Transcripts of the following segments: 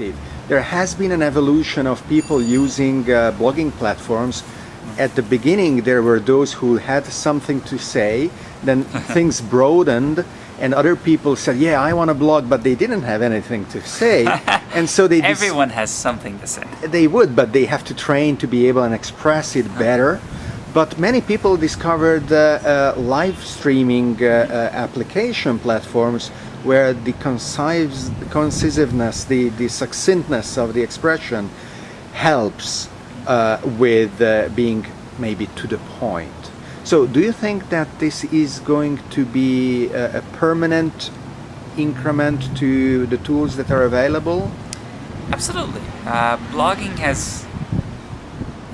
perspective. There has been an evolution of people using uh, blogging platforms. At the beginning, there were those who had something to say, then things broadened, and other people said, yeah, I want to blog, but they didn't have anything to say. and so they... Everyone has something to say. They would, but they have to train to be able and express it better. But many people discovered uh, uh, live streaming uh, uh application platforms where the concise, concisiveness, the, the succinctness of the expression helps uh, with uh, being maybe to the point. So do you think that this is going to be a, a permanent increment to the tools that are available? Absolutely. Uh, blogging has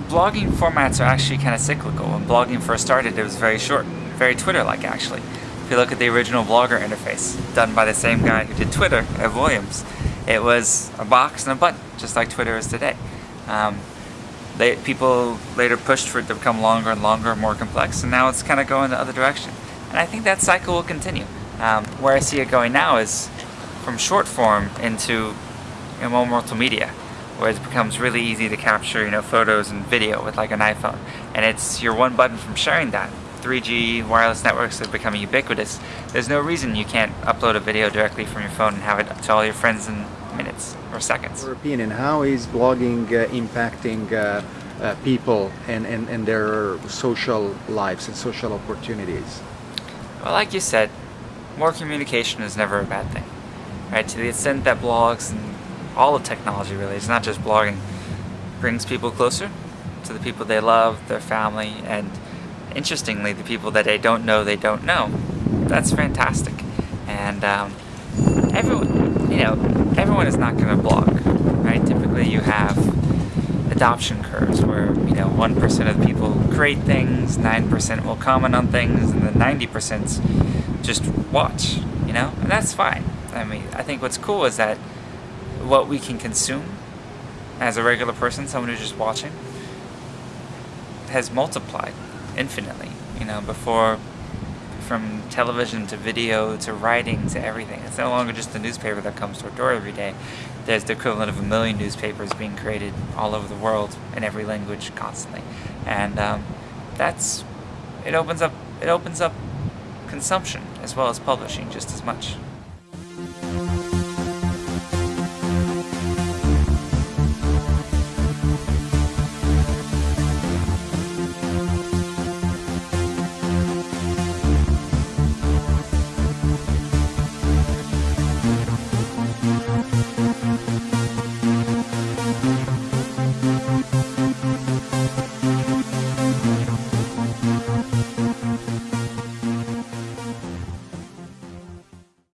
blogging formats are actually kind of cyclical. When blogging first started, it was very short, very Twitter-like actually. If you look at the original Blogger interface, done by the same guy who did Twitter, Ev Williams, it was a box and a button, just like Twitter is today. Um, they, people later pushed for it to become longer and longer and more complex, and now it's kind of going the other direction. And I think that cycle will continue. Um, where I see it going now is from short form into you know, more multimedia, where it becomes really easy to capture you know photos and video with like an iPhone, and it's your one button from sharing that 3G wireless networks are becoming ubiquitous, there's no reason you can't upload a video directly from your phone and have it to all your friends in minutes or seconds. Your opinion, how is blogging uh, impacting uh, uh, people and, and, and their social lives and social opportunities? Well, like you said, more communication is never a bad thing. Right? To the extent that blogs and all of technology really, it's not just blogging, brings people closer to the people they love, their family, and interestingly, the people that they don't know, they don't know. That's fantastic. And um, everyone, you know, everyone is not going to blog, right? Typically you have adoption curves where, you know, 1% of the people create things, 9% will comment on things, and then 90% just watch, you know? And that's fine. I mean, I think what's cool is that what we can consume as a regular person, someone who's just watching, has multiplied infinitely. You know, before from television to video to writing to everything. It's no longer just the newspaper that comes to our door every day. There's the equivalent of a million newspapers being created all over the world in every language constantly. And um, that's, it opens up, it opens up consumption as well as publishing just as much.